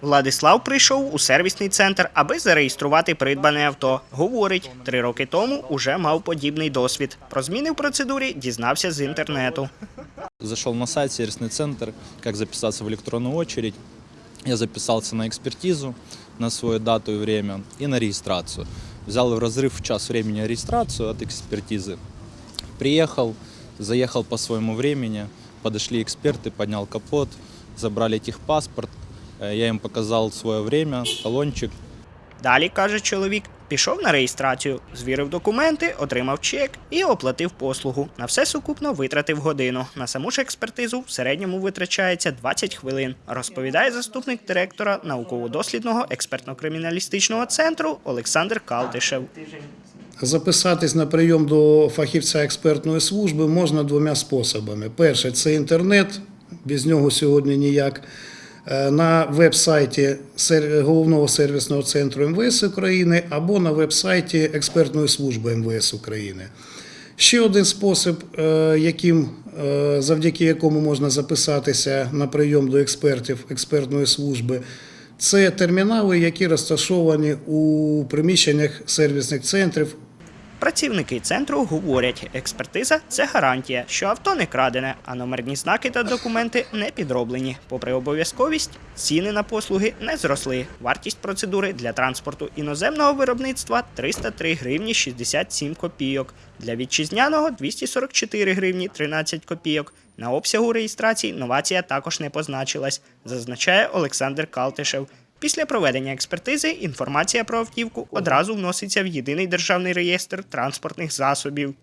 Владислав прийшов у сервісний центр, аби зареєструвати придбане авто. Говорить, три роки тому уже мав подібний досвід. Про зміни в процедурі дізнався з інтернету. Зашел на сайт сервисный центр, как записаться в электронную очередь. Я записался на экспертизу, на свою дату и время и на регистрацию. Взял в разрыв в час времени регистрацию от экспертизы. Приехал, заехал по своему времени, подошли эксперты, поднял капот, забрали техпаспорт. Э, Я им показал свое время, талончик, Далі каже чоловік, пішов на реєстрацію, звірив документи, отримав чек і оплатив послугу. На все сукупно витратив годину. На саму ж експертизу в середньому витрачається 20 хвилин. Розповідає заступник директора науково-дослідного експертно-криміналістичного центру Олександр Калтишев. Записатись на прийом до фахівця експертної служби можна двома способами. Перше це інтернет, без нього сьогодні ніяк. Е, На веб-сайті головного сервісного центру МВС України або на веб-сайті експертної служби МВС України. Ще один спосіб, е, яким, е, завдяки якому можна записатися на прийом до експертів експертної служби, це термінали, які розташовані у приміщеннях сервісних центрів Працівники центру говорять, експертиза це гарантія, що авто не крадене, а номерні знаки та документи не підроблені. Попри обов'язковість, ціни на послуги не зросли. Вартість процедури для транспорту іноземного виробництва 303 гривні 67 копійок. Для вітчизняного 244 гривні 13 копійок. На обсягу реєстрації новація також не позначилась, зазначає Олександр Калтишев. Після проведення експертизи інформація про автівку одразу вноситься в єдиний державний реєстр транспортних засобів.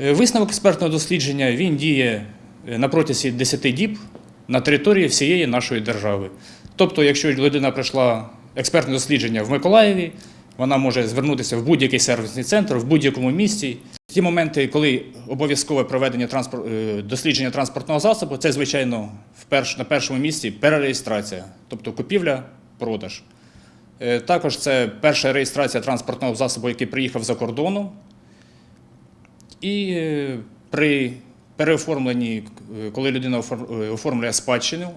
Е, Висновок експертного дослідження він діє е, на протязі 10 діб на території всієї нашої держави. Тобто, якщо людина пройшла експертне дослідження в Миколаєві, вона може звернутися в будь-який сервісний центр в будь-якому місці. Ті моменти, коли обов'язкове проведення транспор- е, дослідження транспортного засобу, це, звичайно, на першому місці перереєстрація, тобто купівля, продаж. Е, Також це перша реєстрація транспортного засобу, який приїхав за кордону. І е, при переоформленні, е, коли людина оформлює спадщину,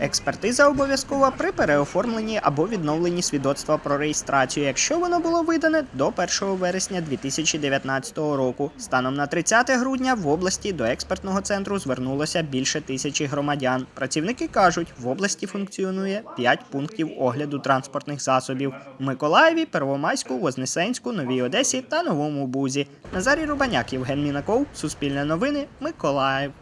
Експертиза обов'язкова при переоформленні або відновленні свідоцтва про реєстрацію, якщо воно було видане до 1 вересня 2019 року. Станом на 30 грудня в області до експертного центру звернулося більше тисячі громадян. Працівники кажуть, в області функціонує 5 пунктів огляду транспортних засобів в Миколаєві, Первомайську, Вознесенську, Новій Одесі та Новому Бузі. Назарій Рубаняк, Євген Мінаков, Суспільне новини, Миколаїв.